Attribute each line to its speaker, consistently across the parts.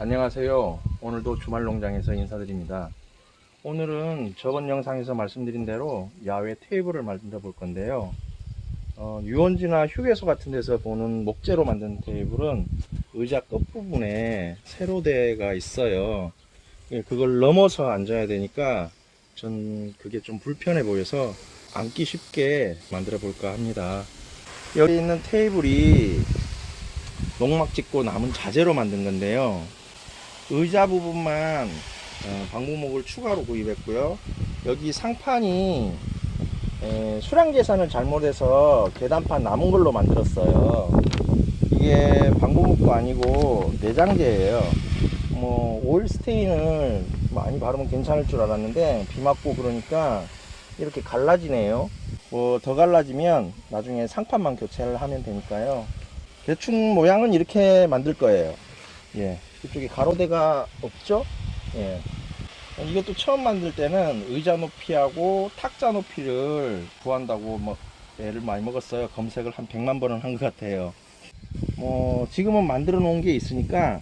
Speaker 1: 안녕하세요. 오늘도 주말 농장에서 인사드립니다. 오늘은 저번 영상에서 말씀드린 대로 야외 테이블을 만들어 볼 건데요. 어, 유원지나 휴게소 같은 데서 보는 목재로 만든 테이블은 의자 끝부분에 세로대가 있어요. 예, 그걸 넘어서 앉아야 되니까 전 그게 좀 불편해 보여서 앉기 쉽게 만들어 볼까 합니다. 여기 있는 테이블이 농막 짓고 남은 자재로 만든 건데요. 의자 부분만 어, 방부목을 추가로 구입했고요. 여기 상판이 에, 수량 계산을 잘못해서 계단판 남은 걸로 만들었어요. 이게 방부목도 아니고 내장재예요. 뭐 오일 스테인을 많이 바르면 괜찮을 줄 알았는데 비 맞고 그러니까 이렇게 갈라지네요. 뭐 더 갈라지면 나중에 상판만 교체를 하면 되니까요. 대충 모양은 이렇게 만들 거예요. 예. 이쪽에 가로대가 없죠? 예. 이것도 처음 만들 때는 의자 높이하고 탁자 높이를 구한다고 뭐 애를 많이 먹었어요. 검색을 한 100만 번은 한 것 같아요. 뭐 지금은 만들어 놓은 게 있으니까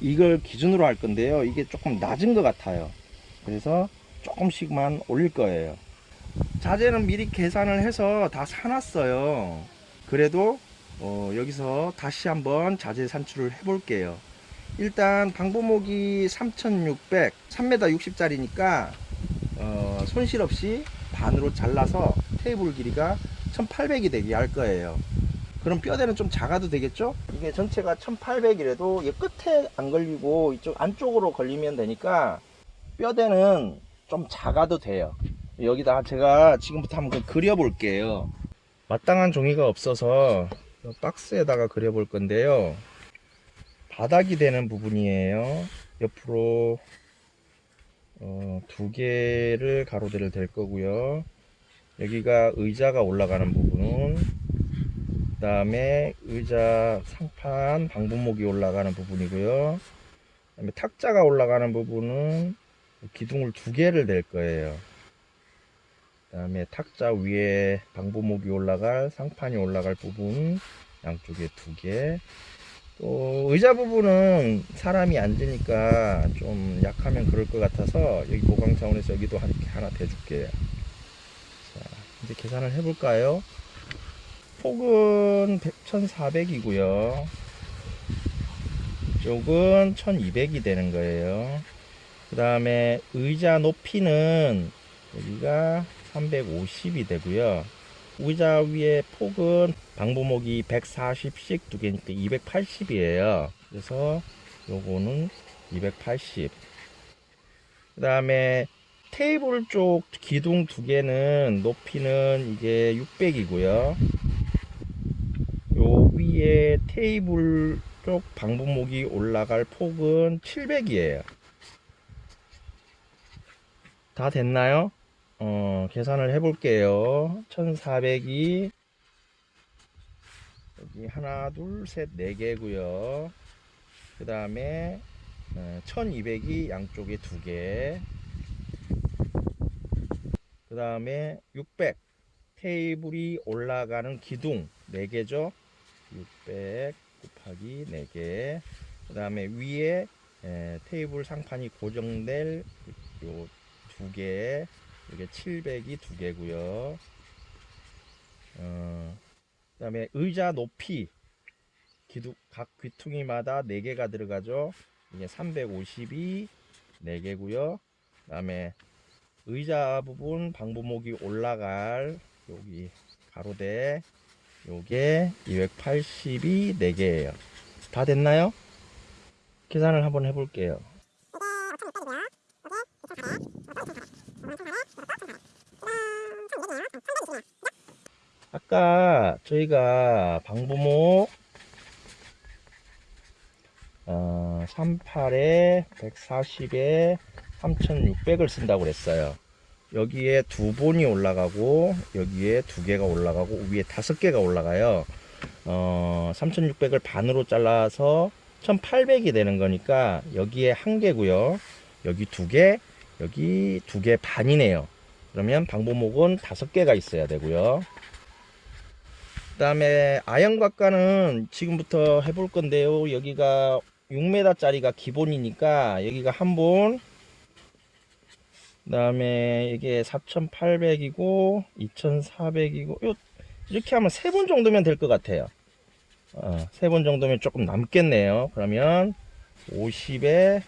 Speaker 1: 이걸 기준으로 할 건데요. 이게 조금 낮은 것 같아요. 그래서 조금씩만 올릴 거예요. 자재는 미리 계산을 해서 다 사놨어요. 그래도 어, 여기서 다시 한번 자재 산출을 해 볼게요. 일단 방부목이 3600 3m 60짜리니까 어, 손실 없이 반으로 잘라서 테이블 길이가 1800이 되게 할 거예요. 그럼 뼈대는 좀 작아도 되겠죠? 이게 전체가 1800이라도 이 끝에 안 걸리고 이쪽 안쪽으로 걸리면 되니까 뼈대는 좀 작아도 돼요. 여기다 제가 지금부터 한번 그려 볼게요. 마땅한 종이가 없어서 박스에다가 그려 볼 건데요 바닥이 되는 부분이에요. 옆으로 어, 두 개를 가로대를 댈 거고요. 여기가 의자가 올라가는 부분, 그 다음에 의자 상판 방부목이 올라가는 부분이고요. 그 다음에 탁자가 올라가는 부분은 기둥을 두 개를 댈 거예요. 그 다음에 탁자 위에 방부목이 올라갈 상판이 올라갈 부분 양쪽에 두 개. 또 의자 부분은 사람이 앉으니까 좀 약하면 그럴 것 같아서 여기 보강 차원에서 여기도 이렇게 하나 대줄게요. 자, 이제 계산을 해볼까요? 폭은 1400이고요. 이쪽은 1200이 되는 거예요. 그 다음에 의자 높이는 여기가 350이 되고요. 의자 위에 폭은 방부목이 140씩 두 개니까 280이에요. 그래서 요거는 280. 그 다음에 테이블 쪽 기둥 두 개는 높이는 이게 600이고요. 요 위에 테이블 쪽 방부목이 올라갈 폭은 700이에요. 다 됐나요? 어, 계산을 해 볼게요. 1400이 여기 하나, 둘, 셋, 네 개고요. 그 다음에 1200이 양쪽에 두 개. 그 다음에 600 테이블이 올라가는 기둥 4개죠. 600 곱하기 4개. 그 다음에 위에 테이블 상판이 고정될 요두 개. 이게 700이 두 개고요. 어, 그 다음에 의자 높이 기둥, 각 귀퉁이마다 4개가 들어가죠. 이게 350이 4개고요. 그 다음에 의자 부분 방부목이 올라갈 여기 가로대 요게 280이 4개예요. 다 됐나요? 계산을 한번 해볼게요. 아까 저희가 방부목 어, 38에 140에 3600을 쓴다고 그랬어요. 여기에 두 본이 올라가고 여기에 두 개가 올라가고 위에 다섯 개가 올라가요. 어, 3600을 반으로 잘라서 1800이 되는 거니까 여기에 한 개고요. 여기 두개 여기 두 개 반이네요 그러면 방부목은 다섯 개가 있어야 되고요 그 다음에 아연곽과는 지금부터 해볼 건데요 여기가 6m짜리가 기본이니까 여기가 한 분, 그 다음에 이게 4,800이고 2,400이고 요 이렇게 하면 세분 정도면 될 것 같아요. 어, 세분 정도면 조금 남겠네요. 그러면 50에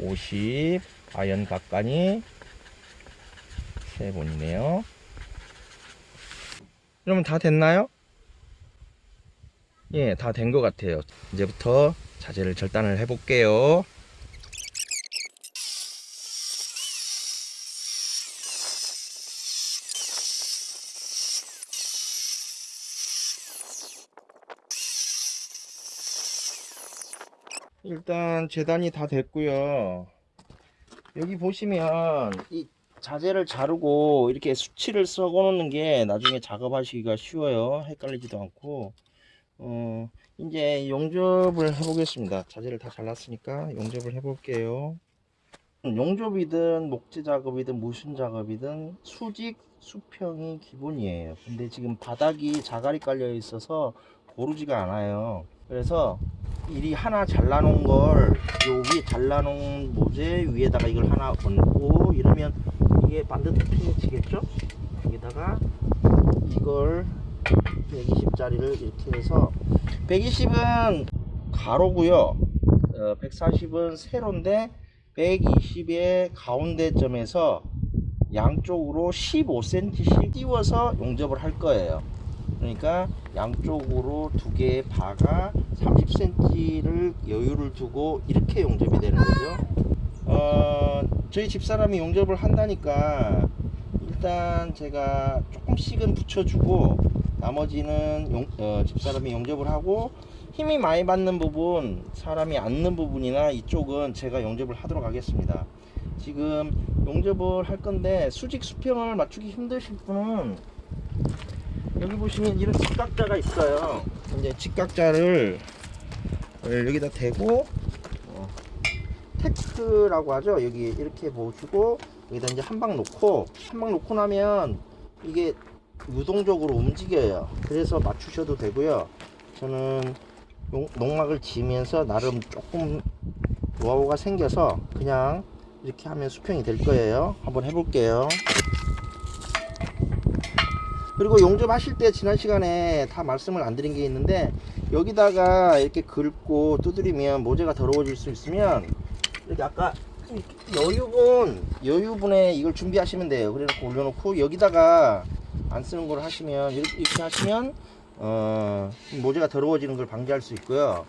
Speaker 1: 50 아연 각간이 세 분이네요. 그러면 다 됐나요? 예, 다 된 것 같아요. 이제부터 자재를 절단을 해볼게요. 일단 재단이 다 됐고요. 여기 보시면 이 자재를 자르고 이렇게 수치를 써 놓는 게 나중에 작업하시기가 쉬워요. 헷갈리지도 않고. 어, 이제 용접을 해 보겠습니다. 자재를 다 잘랐으니까 용접을 해 볼게요. 용접이든 목재 작업이든 무슨 작업이든 수직 수평이 기본이에요. 근데 지금 바닥이 자갈이 깔려 있어서 고르지가 않아요. 그래서 이리 하나 잘라놓은 걸요 위에 잘라놓은 모재 위에다가 이걸 하나 얹고 이러면 이게 반듯하게 지겠죠? 여기다가 이걸 120짜리를 이렇게 해서 120은 가로고요. 140은 세로인데 120의 가운데 점에서 양쪽으로 15cm씩 띄워서 용접을 할 거예요. 그러니까 양쪽으로 두 개의 바가 30cm를 여유를 두고 이렇게 용접이 되는 거죠 어, 저희 집사람이 용접을 한다니까 일단 제가 조금씩은 붙여주고 나머지는 용, 어, 집사람이 용접을 하고 힘이 많이 받는 부분 사람이 앉는 부분이나 이쪽은 제가 용접을 하도록 하겠습니다. 지금 용접을 할 건데 수직 수평을 맞추기 힘드실 분은 여기 보시면 이런 직각자가 있어요. 이제 직각자를 여기다 대고 어, 테크라고 하죠. 여기 이렇게 보시고 여기다 이제 한 방 놓고 한 방 놓고 나면 이게 유동적으로 움직여요. 그래서 맞추셔도 되고요. 저는 용- 농막을 지으면서 나름 조금 노하우가 생겨서 그냥 이렇게 하면 수평이 될 거예요. 한번 해볼게요. 그리고 용접하실 때 지난 시간에 다 말씀을 안 드린 게 있는데 여기다가 이렇게 긁고 두드리면 모재가 더러워질 수 있으면 이렇게 아까 여유분 여유분에 이걸 준비하시면 돼요 그래놓고 올려놓고 여기다가 안 쓰는 걸 하시면 이렇게, 이렇게 하시면 어, 모재가 더러워지는 걸 방지할 수 있고요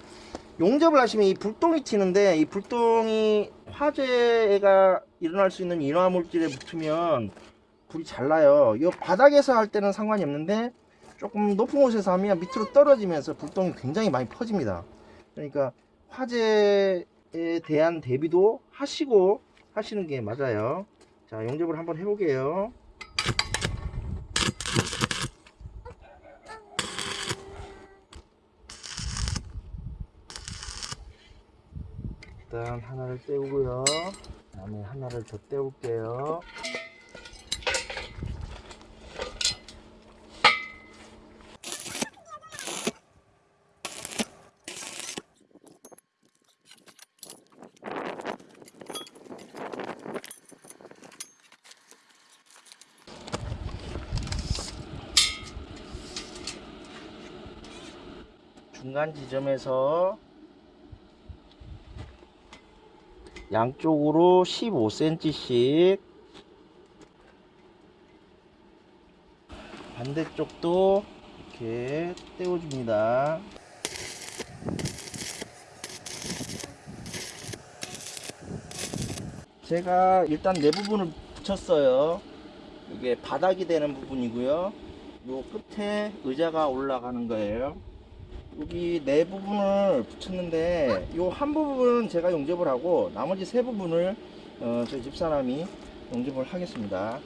Speaker 1: 용접을 하시면 이 불똥이 튀는데 이 불똥이 화재가 일어날 수 있는 인화 물질에 붙으면 불이 잘 나요. 이 바닥에서 할 때는 상관이 없는데 조금 높은 곳에서 하면 밑으로 떨어지면서 불똥이 굉장히 많이 퍼집니다. 그러니까 화재에 대한 대비도 하시고 하시는 게 맞아요. 자, 용접을 한번 해보게요. 일단 하나를 떼우고요. 다음에 하나를 더 떼울게요. 중간 지점에서 양쪽으로 15cm씩 반대쪽도 이렇게 떼어줍니다. 제가 일단 내 부분을 붙였어요. 이게 바닥이 되는 부분이고요. 요 끝에 의자가 올라가는 거예요. 여기 네 부분을 붙였는데 요한 부분은 제가 용접을 하고 나머지 세 부분을 어, 저희 집사람이 용접을 하겠습니다.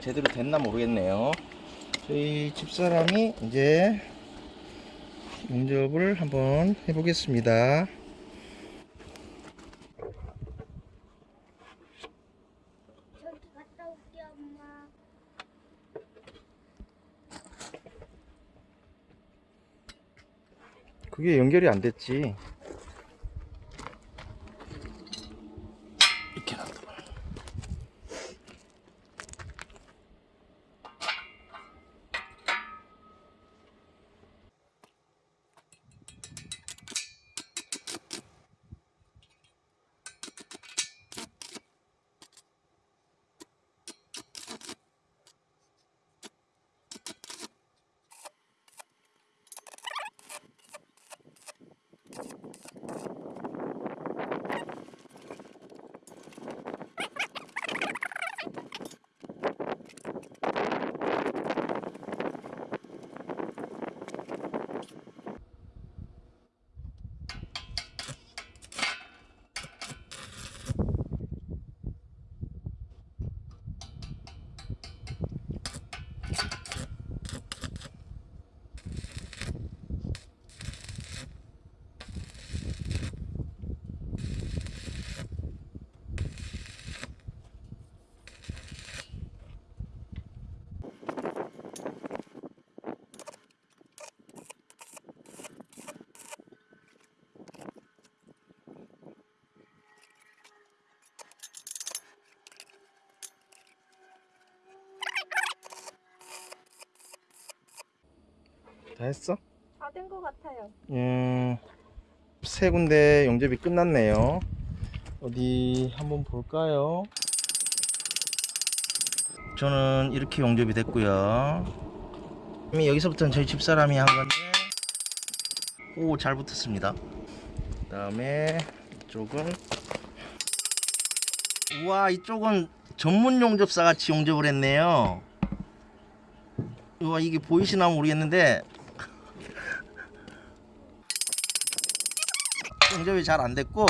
Speaker 1: 제대로 됐나 모르겠네요. 저희 집사람이 이제 용접을 한번 해보겠습니다. 그게 연결이 안 됐지. 다 했어?
Speaker 2: 다 된 것 같아요.
Speaker 1: 음, 세 군데 용접이 끝났네요. 어디 한번 볼까요? 저는 이렇게 용접이 됐고요. 여기서부터는 저희 집사람이 한 건데, 오, 잘 붙었습니다. 그 다음에 이쪽은, 우와, 이쪽은 전문 용접사 같이 용접을 했네요. 우와, 이게 보이시나 모르겠는데, 용접이 잘 안 됐고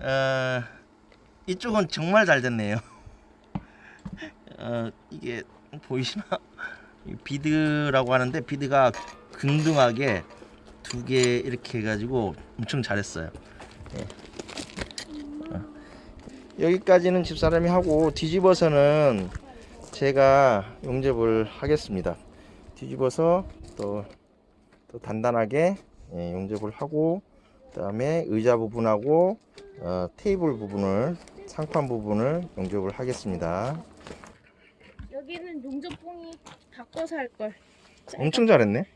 Speaker 1: 어, 이쪽은 정말 잘 됐네요. 어, 이게 보이시나? 이 비드라고 하는데 비드가 긍등하게 두 개 이렇게 해가지고 엄청 잘했어요. 예. 어. 여기까지는 집사람이 하고 뒤집어서는 제가 용접을 하겠습니다. 뒤집어서 또, 또 단단하게 예, 용접을 하고 그 다음에 의자 부분하고 어, 테이블 부분을 상판 부분을 용접을 하겠습니다.
Speaker 2: 여기는 용접봉이 바꿔서 할 걸.
Speaker 1: 엄청 잘했네.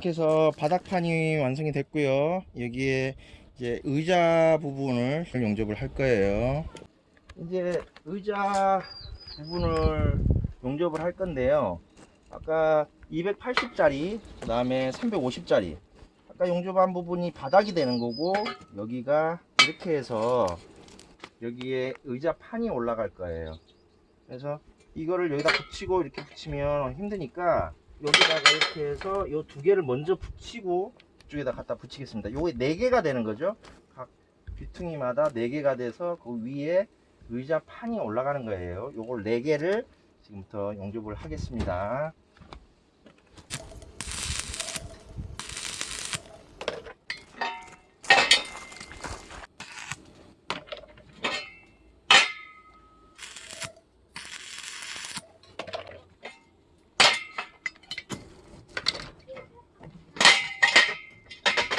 Speaker 1: 이렇게 해서 바닥판이 완성이 됐고요. 여기에 이제 의자 부분을 용접을 할 거예요. 이제 의자 부분을 용접을 할 건데요. 아까 280짜리, 그 다음에 350짜리. 아까 용접한 부분이 바닥이 되는 거고, 여기가 이렇게 해서 여기에 의자 판이 올라갈 거예요. 그래서 이거를 여기다 붙이고 이렇게 붙이면 힘드니까 여기다가 이렇게 해서 이 두 개를 먼저 붙이고 이쪽에다 갖다 붙이겠습니다. 요게 네 개가 되는 거죠. 각 귀퉁이마다 네 개가 돼서 그 위에 의자 판이 올라가는 거예요. 요걸 네 개를 지금부터 용접을 하겠습니다.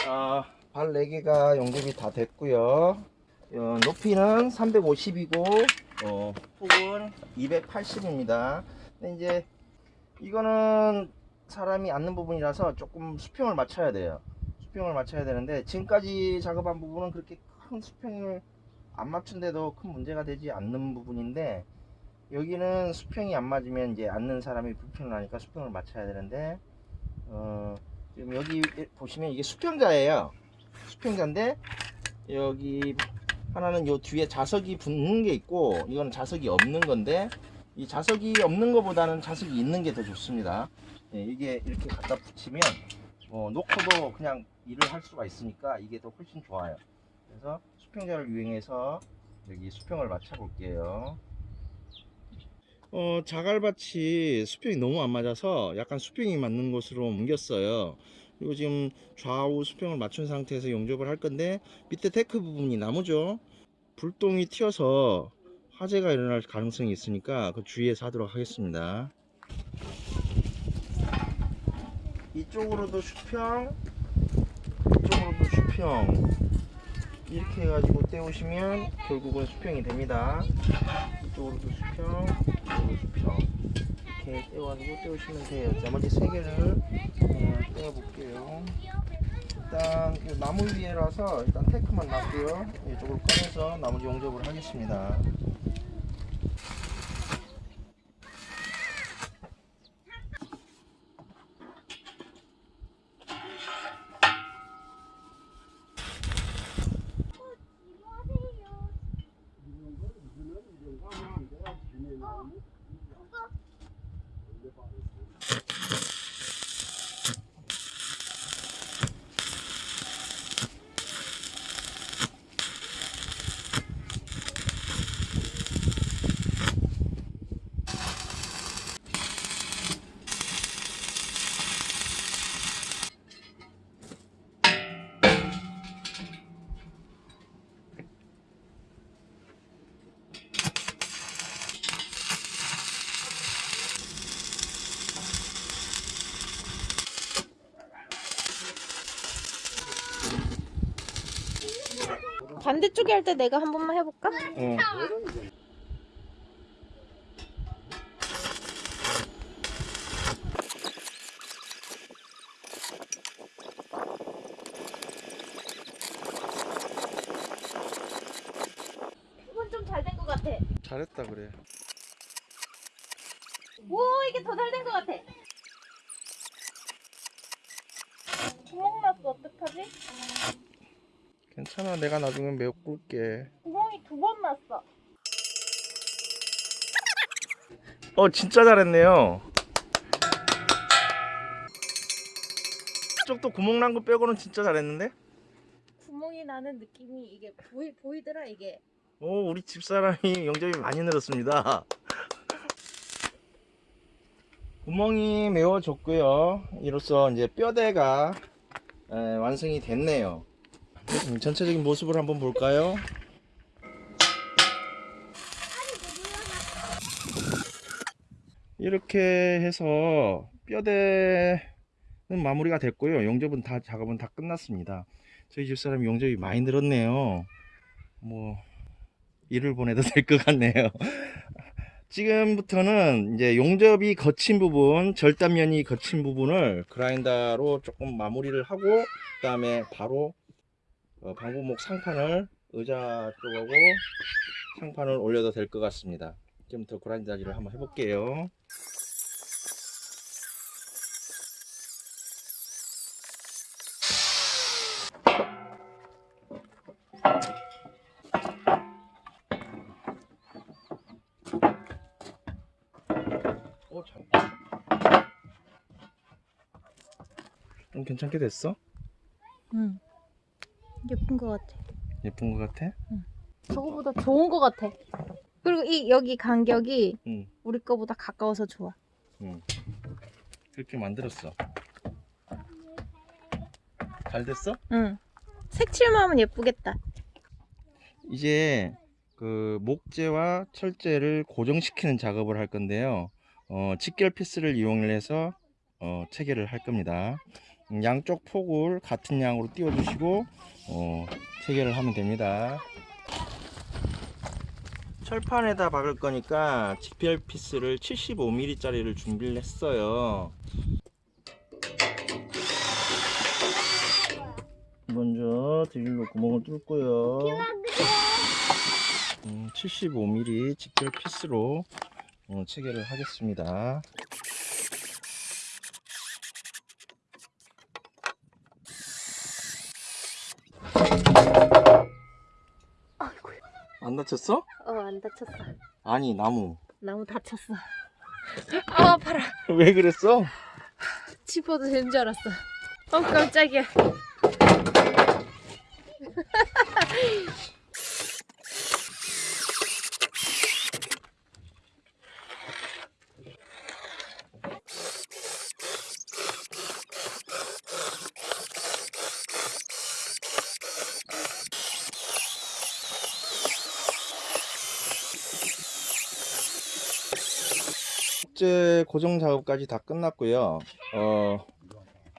Speaker 1: 아, 발 4개가 용접이 다 됐고요. 어, 높이는 350이고 어, 폭은 280입니다. 근데 이제 이거는 사람이 앉는 부분이라서 조금 수평을 맞춰야 돼요. 수평을 맞춰야 되는데 지금까지 작업한 부분은 그렇게 큰 수평을 안 맞춘데도 큰 문제가 되지 않는 부분인데 여기는 수평이 안 맞으면 이제 앉는 사람이 불편을 하니까 수평을 맞춰야 되는데 어, 지금 여기 보시면 이게 수평자예요. 수평자인데 여기 하나는 요 뒤에 자석이 붙는 게 있고 이건 자석이 없는 건데 이 자석이 없는 것보다는 자석이 있는 게 더 좋습니다. 예, 이게 이렇게 갖다 붙이면 어, 놓고도 그냥 일을 할 수가 있으니까 이게 더 훨씬 좋아요. 그래서 수평자를 이용해서 여기 수평을 맞춰 볼게요. 어, 자갈밭이 수평이 너무 안 맞아서 약간 수평이 맞는 곳으로 옮겼어요. 그리고 지금 좌우 수평을 맞춘 상태에서 용접을 할 건데 밑에 데크 부분이 나무죠. 불똥이 튀어서 화재가 일어날 가능성이 있으니까 그 주의해서 하도록 하겠습니다. 이쪽으로도 수평, 이쪽으로도 수평. 이렇게 해가지고 떼우시면 결국은 수평이 됩니다. 이쪽으로도 수평, 이쪽으로 수평. 이렇게 떼어가지고 떼우시면 돼요. 나머지 세 개를 어, 떼어볼게요. 일단 이 나무 위에라서 일단 테크만 놨고요. 이쪽으로 꺼내서 나머지 용접을 하겠습니다.
Speaker 2: 반대쪽에 할 때 내가 한 번만 해볼까?
Speaker 1: 어.
Speaker 2: 이건 좀 잘 된 것 같아.
Speaker 1: 잘했다 그래.
Speaker 2: 오 이게 더 잘 된 것 같아. 구멍 났어 어떡하지?
Speaker 1: 괜찮아 내가 나중에 메꿀게.
Speaker 2: 구멍이 두 번 났어.
Speaker 1: 어 진짜 잘했네요. 쪽도 구멍 난 거 빼고는 진짜 잘했는데?
Speaker 2: 구멍이 나는 느낌이 이게 보이 보이더라 이게.
Speaker 1: 오 우리 집사람이 영접이 많이 늘었습니다. 구멍이 메워졌고요. 이로써 이제 뼈대가 에, 완성이 됐네요. 음, 전체적인 모습을 한번 볼까요? 이렇게 해서 뼈대는 마무리가 됐고요. 용접은 다 작업은 다 끝났습니다. 저희 집사람이 용접이 많이 늘었네요. 뭐 일을 보내도 될 것 같네요. 지금부터는 이제 용접이 거친 부분, 절단면이 거친 부분을 그라인더로 조금 마무리를 하고 그 다음에 바로 어, 방부목 상판을 의자 쪽하고 상판을 올려도 될 것 같습니다. 지금부터 그라인더질을 한번 해볼게요. 오, 잘. 좀 괜찮게 됐어?
Speaker 2: 응. 예쁜 것 같아.
Speaker 1: 예쁜 것 같아?
Speaker 2: 저거보다 좋은 것 같아. 그리고 이 여기 간격이
Speaker 1: 응,
Speaker 2: 우리 거보다 가까워서 좋아.
Speaker 1: 응. 그렇게 만들었어. 잘 됐어?
Speaker 2: 응. 색칠만 하면 예쁘겠다.
Speaker 1: 이제 그 목재와 철재를 고정시키는 작업을 할 건데요. 어, 직결 피스를 이용해서 어, 체결을 할 겁니다. 음, 양쪽 폭을 같은 양으로 띄워주시고 어, 체결을 하면 됩니다. 철판에다 박을 거니까 직결 피스를 75mm짜리를 준비를 했어요. 먼저 드릴로 구멍을 뚫고요. 음, 75mm 직결 피스로 어, 체결을 하겠습니다.
Speaker 2: 아이고.
Speaker 1: 안 다쳤어?
Speaker 2: 어, 안 다쳤어.
Speaker 1: 아니 나무.
Speaker 2: 나무 다쳤어. 아, 아파라.
Speaker 1: 왜 그랬어?
Speaker 2: 짚어도 되는 줄 알았어. 어, 깜짝이야.
Speaker 1: 고정 작업까지 다 끝났고요. 어,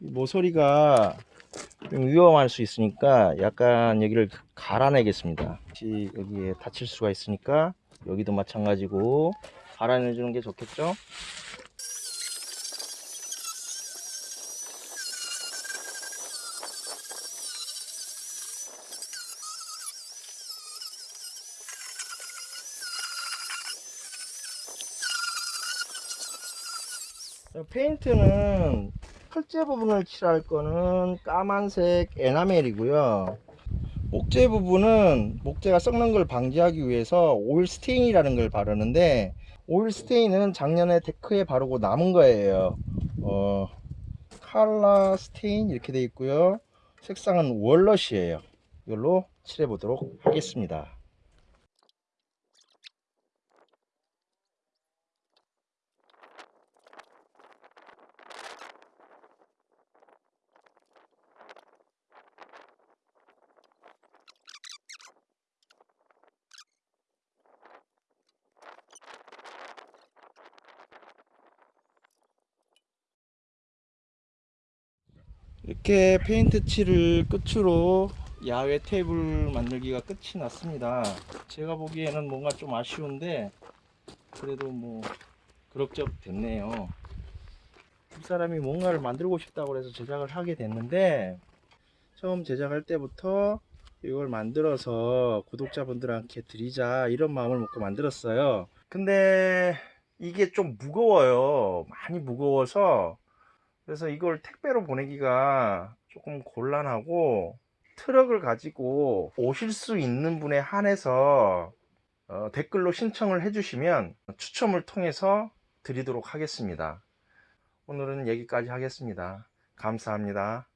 Speaker 1: 이 모서리가 좀 위험할 수 있으니까 약간 여기를 갈아내겠습니다. 혹시 여기에 다칠 수가 있으니까 여기도 마찬가지고 갈아내주는 게 좋겠죠? 페인트는 철제 부분을 칠할 거는 까만색 에나멜이고요. 목재 부분은 목재가 썩는 걸 방지하기 위해서 oil stain이라는 걸 바르는데 oil stain은 작년에 데크에 바르고 남은 거예요. 어, color stain 이렇게 돼 있고요. 색상은 walnut이에요. 이걸로 칠해 보도록 하겠습니다. 이렇게 페인트 칠을 끝으로 야외 테이블 만들기가 끝이 났습니다. 제가 보기에는 뭔가 좀 아쉬운데 그래도 뭐 그럭저럭 됐네요. 두 사람이 뭔가를 만들고 싶다고 해서 제작을 하게 됐는데 처음 제작할 때부터 이걸 만들어서 구독자분들한테 드리자 이런 마음을 먹고 만들었어요. 근데 이게 좀 무거워요. 많이 무거워서 그래서 이걸 택배로 보내기가 조금 곤란하고 트럭을 가지고 오실 수 있는 분에 한해서 어, 댓글로 신청을 해주시면 추첨을 통해서 드리도록 하겠습니다. 오늘은 여기까지 하겠습니다. 감사합니다.